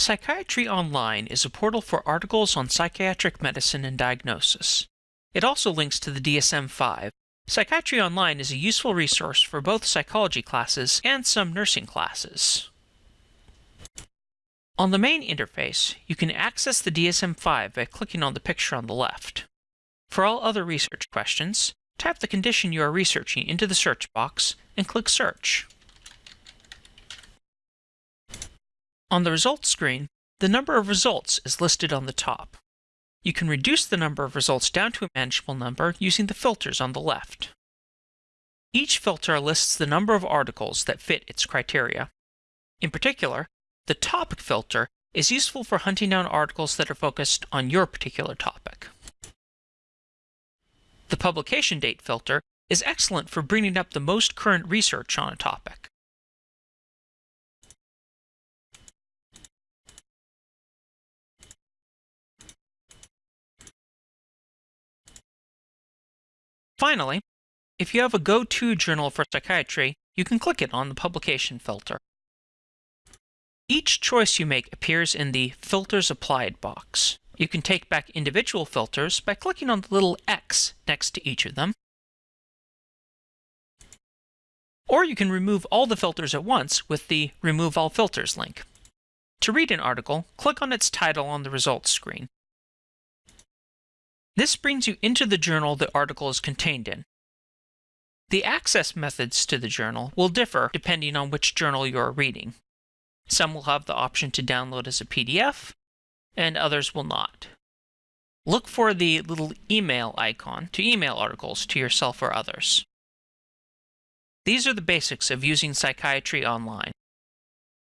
Psychiatry Online is a portal for articles on psychiatric medicine and diagnosis. It also links to the DSM-5. Psychiatry Online is a useful resource for both psychology classes and some nursing classes. On the main interface, you can access the DSM-5 by clicking on the picture on the left. For all other research questions, type the condition you are researching into the search box and click Search. On the results screen, the number of results is listed on the top. You can reduce the number of results down to a manageable number using the filters on the left. Each filter lists the number of articles that fit its criteria. In particular, the topic filter is useful for hunting down articles that are focused on your particular topic. The publication date filter is excellent for bringing up the most current research on a topic. Finally, if you have a go-to journal for psychiatry, you can click it on the publication filter. Each choice you make appears in the Filters Applied box. You can take back individual filters by clicking on the little X next to each of them. Or you can remove all the filters at once with the Remove All Filters link. To read an article, click on its title on the results screen. This brings you into the journal the article is contained in. The access methods to the journal will differ depending on which journal you are reading. Some will have the option to download as a PDF, and others will not. Look for the little email icon to email articles to yourself or others. These are the basics of using Psychiatry Online.